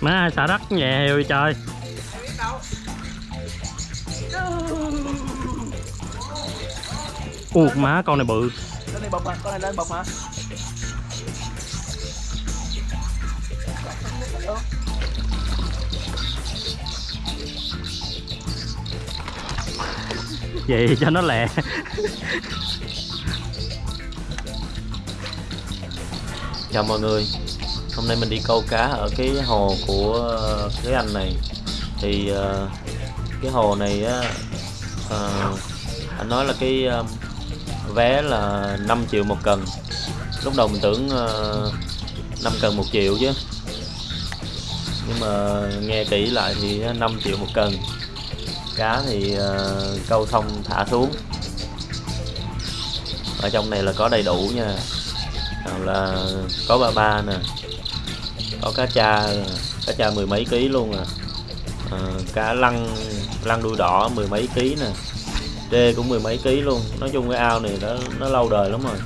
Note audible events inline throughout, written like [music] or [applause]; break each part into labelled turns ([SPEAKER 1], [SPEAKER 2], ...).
[SPEAKER 1] má xả đất nhẹ rồi trời. U má con này bự.
[SPEAKER 2] Con này bọc mà, con này lên bọc mà.
[SPEAKER 1] vậy cho nó lẹ.
[SPEAKER 3] Chào mọi người. Hôm nay mình đi câu cá ở cái hồ của ờ, cái anh này. Thì ờ, cái hồ này á ờ, Anh nói là cái vé là 5 triệu một cần. Lúc đầu mình tưởng uh, 5 cần một triệu chứ. Nhưng mà nghe kỹ lại thì 5 triệu một cần. Cá thì câu xong thả xuống. Ở trong này là có đầy đủ nha. Nào là có ba ba nè có cá cha cá cha mười mấy ký luôn à, à cá lăng lăng đuôi đỏ mười mấy ký nè. Đê cũng mười mấy ký luôn. Nói chung cái ao này nó nó lâu đời lắm rồi.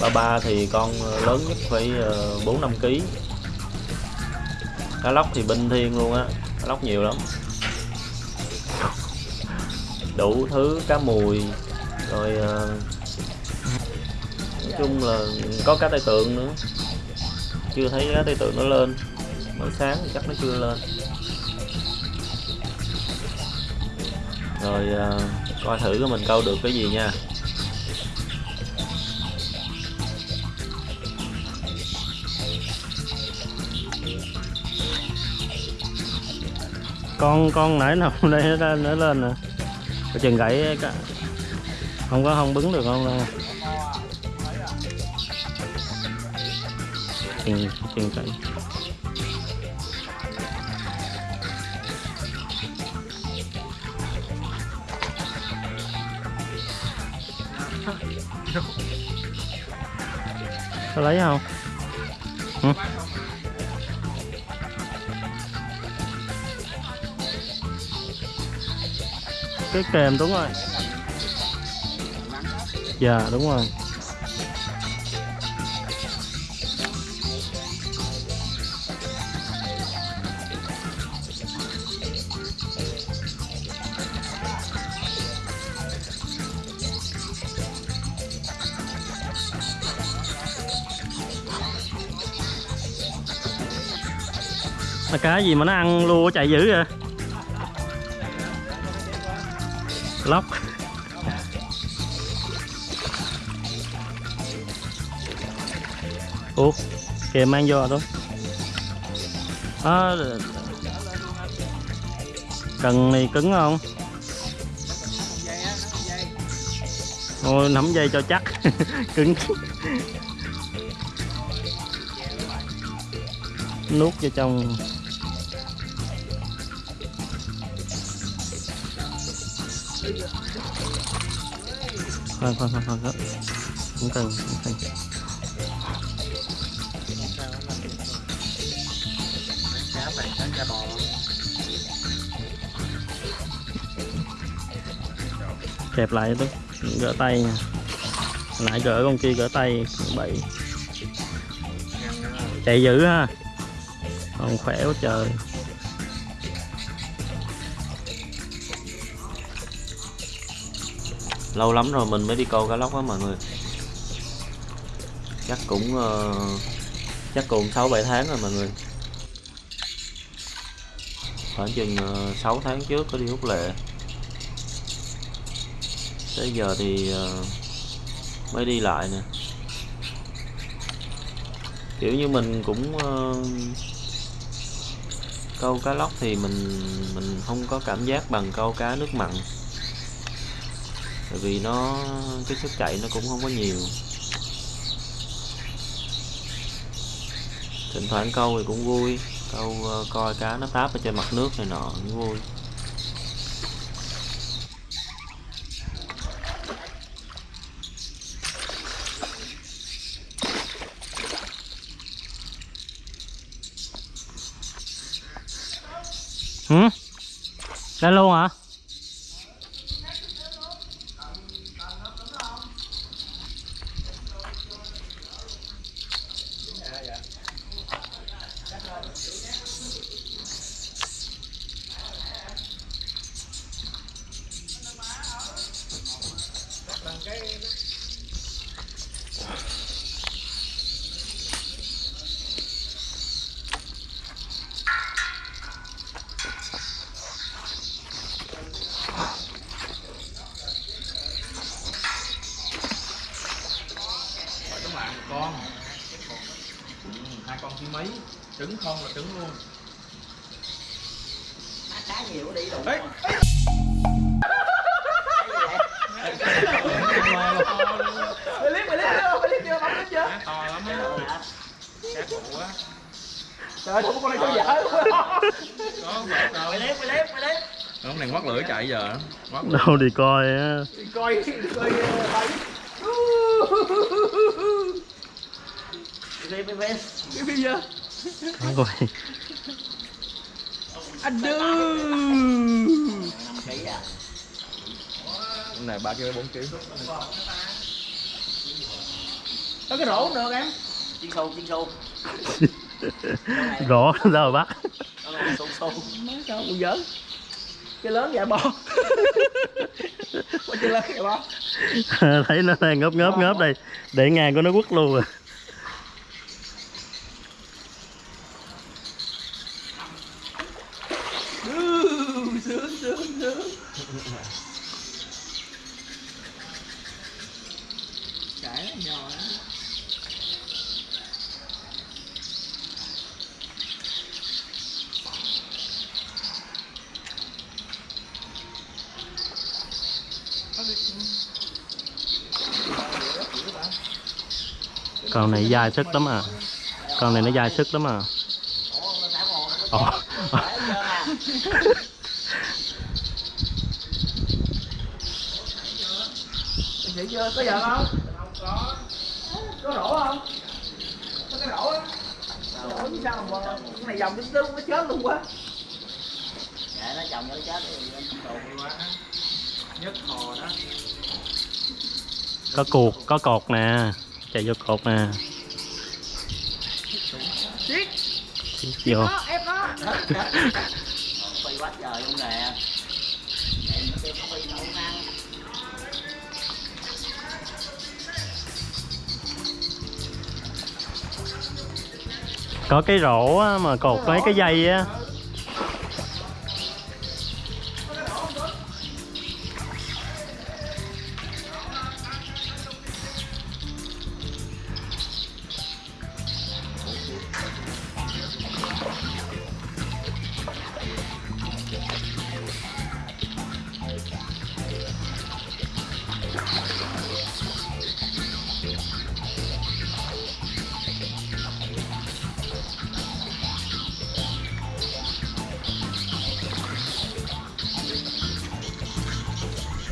[SPEAKER 3] Ba ba thì con lớn nhất phải ờ, bốn năm ký. Cá lóc thì binh thiên luôn á. Cá lóc nhiều lắm. Đủ thứ cá mùi. Rồi uh, nói chung là có cá tai tượng nữa chưa thấy cá tai tượng nó lên. Mới sáng thì chắc nó chưa lên. Rồi à, coi thử của mình câu được cái gì nha.
[SPEAKER 1] Con con nãy nào [laughs] đây nó, lên nè. Chừng gãy không có không bứng được không? đâu trên trên gãy có lấy không? Ừ? cái kèm đúng rồi. Dạ đúng rồi. Là cá gì mà nó ăn lua chạy dữ vậy? Lóc. Ủa kìa mang vô thôi à, cần này cứng không? Ôi, nắm dây cho chắc. [laughs] Cứng. Nuốt vô trong. Khoan khoan khoan khoan khoan. Không cần không cần. Kẹp lại tôi gỡ tay nha. Nãy gỡ con kia, gỡ tay bậy. Chạy dữ ha. Còn khỏe quá trời.
[SPEAKER 3] Lâu lắm rồi mình mới đi câu cá lóc á mọi người. Chắc cũng ờ, chắc cũng sáu bảy tháng rồi mọi người. Khoảng chừng ờ, uh, 6 tháng trước có đi hút lệ. Tới giờ thì ờ, mới đi lại nè. Kiểu như mình cũng câu cá lóc thì mình mình không có cảm giác bằng câu cá nước mặn tại vì nó, cái sức chạy nó cũng không có nhiều. Thỉnh thoảng câu thì cũng vui. Câu ờ, coi cá nó táp ở trên mặt nước này nọ cũng vui.
[SPEAKER 1] Hử? Lên luôn hả
[SPEAKER 4] trứng không là trứng luôn
[SPEAKER 2] cá nhiều quá đi đủ
[SPEAKER 4] Ê,
[SPEAKER 2] mày liếc chưa? Mày liếc chưa? Bấm liếc chưa?
[SPEAKER 4] to lắm á cá cụ á
[SPEAKER 2] Trời ơi, con này vợ luôn
[SPEAKER 4] có
[SPEAKER 2] mày liếc, mày liếc
[SPEAKER 4] ông này ngoắt lưỡi chạy giờ ngoắt lưỡi.
[SPEAKER 1] đâu đi coi á
[SPEAKER 2] Đi coi, đi coi ờ, bài Đi phim phim Đi phim chưa?
[SPEAKER 1] không coi
[SPEAKER 2] Anh đưa à.
[SPEAKER 4] Con này ba kg bốn kg
[SPEAKER 2] Có cái rổ cũng được em? Chiên xu, chiên xu
[SPEAKER 1] rõ ra rồi
[SPEAKER 2] là xu xu Nói sao cũng giỡn Cái lớn vậy bò. Có cái lớn vậy bò?
[SPEAKER 1] Thấy nó đang ngớp ngớp ngớp đây. Để ngang của nó quất luôn à
[SPEAKER 2] Ừ, sướng sướng sướng cái nhỏ lắm.
[SPEAKER 1] Con này dài sức lắm à. Con này nó dài sức lắm à. Ồ.
[SPEAKER 2] Chị chưa? Có giờ không? Có có rổ không? Có cái rổ á. Rổ chứ sao mà cái này dòng tướng nó chết luôn quá. Dạ nó chồng nó chết quá
[SPEAKER 4] nhất hò đó.
[SPEAKER 1] Có cuộc có cột nè chạy vô cột nè
[SPEAKER 2] Siết.
[SPEAKER 1] Vô
[SPEAKER 2] Em có, nó phi quá trời luôn nè em có phi đâu ăn
[SPEAKER 1] có cái rổ mà cột mấy cái dây á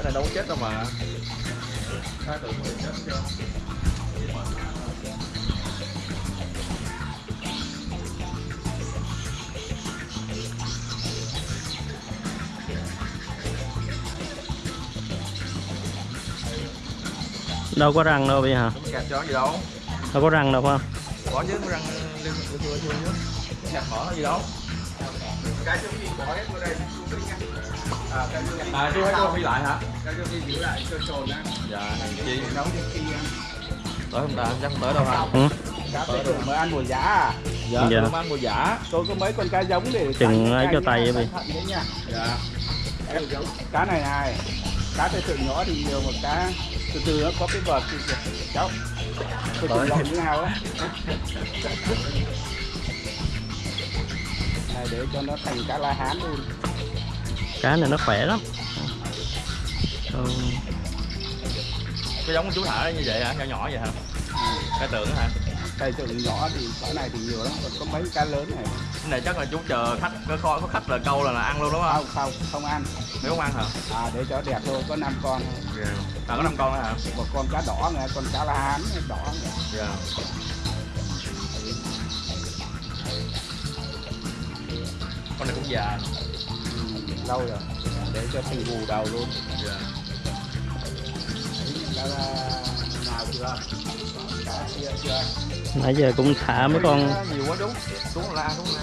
[SPEAKER 4] cái này đâu có chết đâu mà. Cá tưởng người chết chưa?
[SPEAKER 1] Đâu có răng đâu bây hả
[SPEAKER 4] gạt chó gì đâu.
[SPEAKER 1] Đâu có răng đâu không?
[SPEAKER 4] Có chứ răng tục chưa chưa chứ gạt mở gì đâu cái chú gì bỏ hết vô đây à cái chú à chú hãy cho phi lại hả? Cái chú phi giữ lại cho trồn á. Dạ hàng chi. nấu cho khi ăn. Tới không ta chắc không tới đâu hả?
[SPEAKER 1] Ừ.
[SPEAKER 2] cá mới ăn mùa giả à.
[SPEAKER 4] Dạ,
[SPEAKER 1] Dạ.
[SPEAKER 4] tôi mang mùa giả
[SPEAKER 2] tôi có mấy con cá giống để
[SPEAKER 1] Chừng ấy cho tay vậy.
[SPEAKER 2] Nha.
[SPEAKER 4] Dạ.
[SPEAKER 2] Cá này này cá tay thượng nhỏ thì nhiều mà cá từ từ nó có cái vợt thì cháu tôi chừng lộn như nào á [laughs] này để cho nó thành cá la hán luôn.
[SPEAKER 1] Cá này nó khỏe lắm. Ừ.
[SPEAKER 4] cái giống chú thả như vậy hả? Nhỏ nhỏ vậy hả? Cái tưởng hả?
[SPEAKER 2] Tay thượng nhỏ thì cá này thì nhiều lắm còn có mấy cá lớn này.
[SPEAKER 4] Cái này chắc là chú chờ khách có kho có khách là câu là, là ăn luôn đúng không?
[SPEAKER 2] Không không không ăn.
[SPEAKER 4] Nếu không ăn hả?
[SPEAKER 2] À để cho đẹp thôi có năm con. Thôi.
[SPEAKER 4] à có năm con nữa hả?
[SPEAKER 2] Một con cá đỏ này con cá la hán đỏ này.
[SPEAKER 4] dạ con này cũng già.
[SPEAKER 2] Lâu rồi. Để cho thành gù đầu luôn.
[SPEAKER 4] Dạ.
[SPEAKER 2] La-
[SPEAKER 1] nãy giờ cũng thả mấy con.
[SPEAKER 4] Nhiều quá đúng. Đúng là đúng là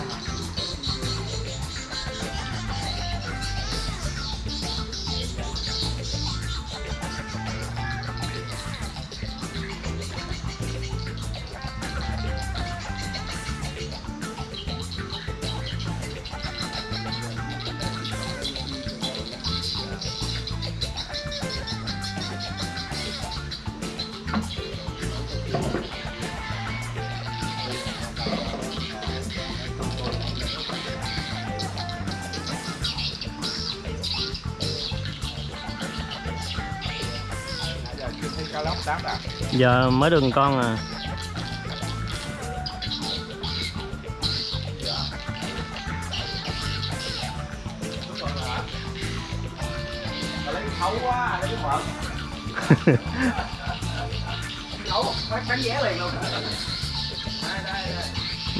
[SPEAKER 4] cá lóc đáp đã
[SPEAKER 1] giờ mới được con à.
[SPEAKER 2] Thấu quá lấy cái mỡ thấu bán bán vé liền luôn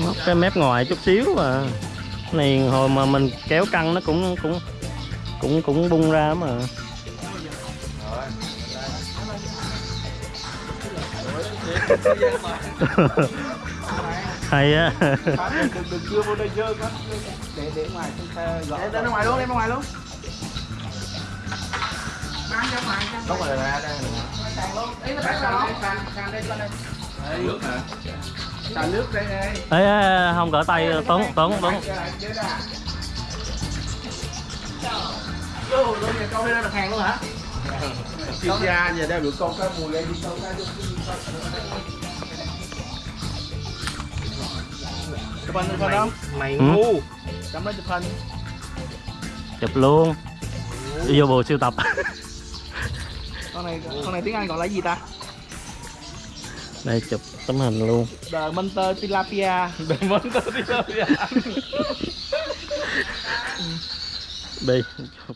[SPEAKER 1] Móc cái mép ngoài chút xíu mà này, hồi mà mình kéo căng nó cũng cũng cũng cũng bung ra mà. [laughs] hay á
[SPEAKER 4] đừng đừng chưa vô đây dơ quá để để ngoài chúng ta gõ
[SPEAKER 2] để ra ngoài luôn đem ra ngoài luôn bán ra ngoài ra
[SPEAKER 4] phải ra đây
[SPEAKER 2] sàn luôn ý là bán ra đâu sàn đây lên đây
[SPEAKER 4] nước hả
[SPEAKER 2] sàn nước đây đây
[SPEAKER 1] Ê, không cỡ tay tốn tốn tốn
[SPEAKER 2] Vô luôn giờ câu đây là hàng luôn hả?
[SPEAKER 4] Chuyên gia giờ đeo được con cá mùi đây đi. Câu cá vô
[SPEAKER 2] Chụp hình chụp hình không?
[SPEAKER 1] mày ngu.
[SPEAKER 2] Chấm lên chụp hình
[SPEAKER 1] chụp luôn. Đi vô bộ siêu tập. [laughs]
[SPEAKER 2] Con này con này tiếng Anh gọi là gì ta?
[SPEAKER 1] đây chụp tấm hình luôn.
[SPEAKER 2] The Monster Tilapia.
[SPEAKER 4] Đi đâu vậy
[SPEAKER 1] đi